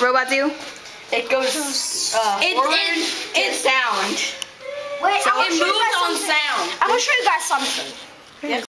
robot do? It goes uh, It- forward it- to it- sound. Wait, So it moves on something. sound. I'm gonna show you guys something.